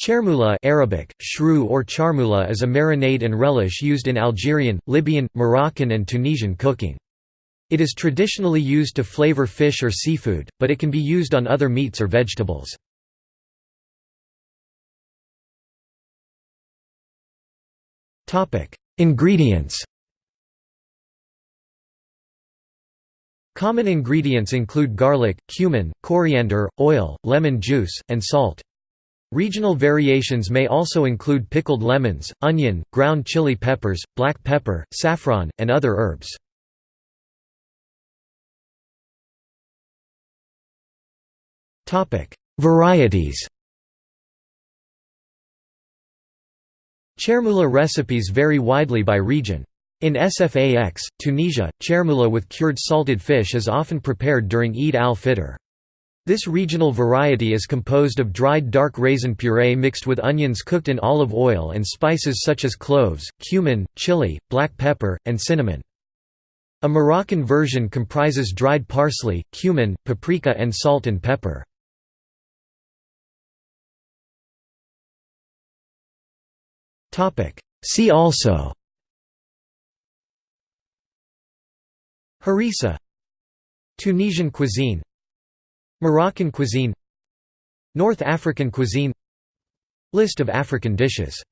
Chermoula Arabic, shrew or charmoula is a marinade and relish used in Algerian, Libyan, Moroccan and Tunisian cooking. It is traditionally used to flavor fish or seafood, but it can be used on other meats or vegetables. Ingredients Common ingredients include garlic, cumin, coriander, oil, lemon juice, and salt. Regional variations may also include pickled lemons, onion, ground chili peppers, black pepper, saffron, and other herbs. Varieties Chermoula recipes vary widely by region. In Sfax, Tunisia, chermoula with cured salted fish is often prepared during Eid al-Fitr. This regional variety is composed of dried dark raisin puree mixed with onions cooked in olive oil and spices such as cloves, cumin, chili, black pepper, and cinnamon. A Moroccan version comprises dried parsley, cumin, paprika and salt and pepper. See also Harissa Tunisian cuisine Moroccan cuisine North African cuisine List of African dishes